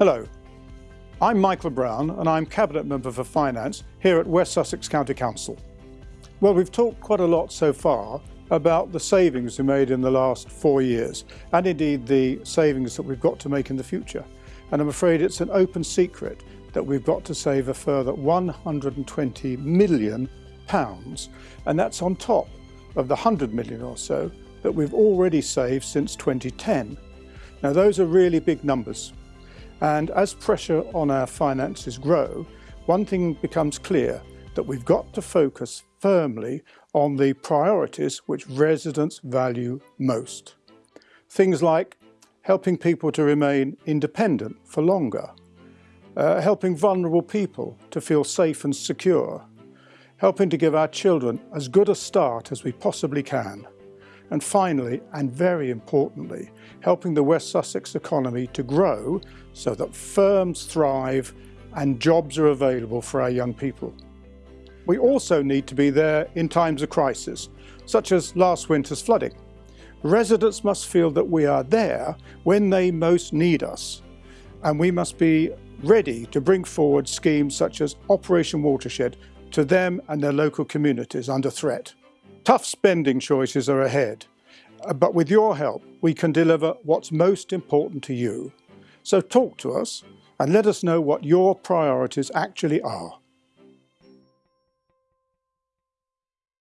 Hello, I'm Michael Brown and I'm Cabinet Member for Finance here at West Sussex County Council. Well, we've talked quite a lot so far about the savings we made in the last four years and indeed the savings that we've got to make in the future. And I'm afraid it's an open secret that we've got to save a further 120 million pounds and that's on top of the 100 million or so that we've already saved since 2010. Now those are really big numbers and as pressure on our finances grow, one thing becomes clear that we've got to focus firmly on the priorities which residents value most. Things like helping people to remain independent for longer, uh, helping vulnerable people to feel safe and secure, helping to give our children as good a start as we possibly can, and finally, and very importantly, helping the West Sussex economy to grow so that firms thrive and jobs are available for our young people. We also need to be there in times of crisis, such as last winter's flooding. Residents must feel that we are there when they most need us, and we must be ready to bring forward schemes such as Operation Watershed to them and their local communities under threat. Tough spending choices are ahead, uh, but with your help, we can deliver what's most important to you. So talk to us and let us know what your priorities actually are.